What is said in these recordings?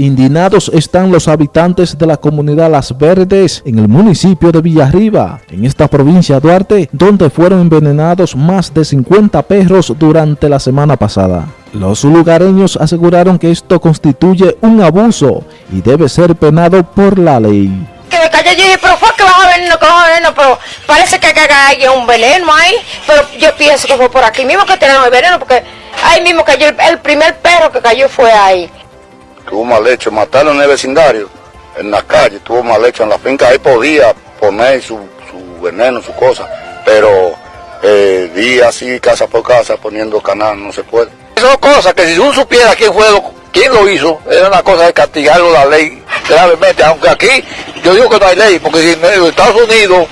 Indignados están los habitantes de la comunidad Las Verdes en el municipio de Villarriba, en esta provincia de Duarte, donde fueron envenenados más de 50 perros durante la semana pasada. Los lugareños aseguraron que esto constituye un abuso y debe ser penado por la ley. Que me cayó, yo pero fue que bajo veneno, que bajo veneno, pero parece que hay un veneno ahí, pero yo pienso que fue por aquí mismo que tenemos el veneno, porque ahí mismo cayó, el primer perro que cayó fue ahí tuvo mal hecho, matarlo en el vecindario, en la calle, tuvo mal hecho en la finca, ahí podía poner su, veneno, su cosa, pero eh, día así, casa por casa, poniendo canal, no se puede. Son cosas que si uno supiera quién fue, quién lo hizo, era una cosa de castigarlo la ley gravemente, aunque aquí yo digo que no hay ley, porque si en Estados Unidos,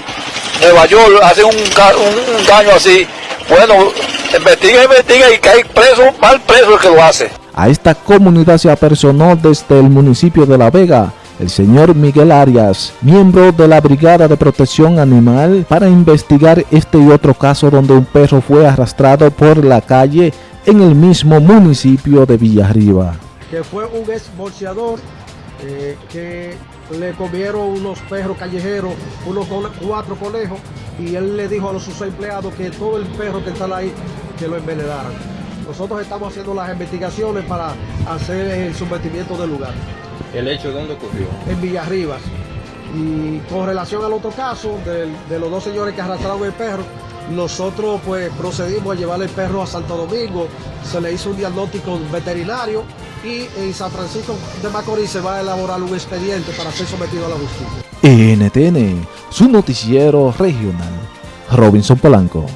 Nueva York, hace un, un, daño así, bueno, investiga, investiga y hay preso, mal preso el que lo hace. A esta comunidad se apersonó desde el municipio de La Vega el señor Miguel Arias, miembro de la Brigada de Protección Animal, para investigar este y otro caso donde un perro fue arrastrado por la calle en el mismo municipio de Villarriba. Que fue un exbolseador eh, que le comieron unos perros callejeros, unos cuatro conejos, y él le dijo a los sus empleados que todo el perro que está ahí, que lo envenenaran. Nosotros estamos haciendo las investigaciones para hacer el sometimiento del lugar. ¿El hecho dónde ocurrió? En Villarribas. Y con relación al otro caso de, los dos señores que arrastraron el perro, nosotros pues procedimos a llevar el perro a Santo Domingo, se le hizo un diagnóstico veterinario y en San Francisco de Macorís se va a elaborar un expediente para ser sometido a la justicia. NTN, su noticiero regional. Robinson Polanco.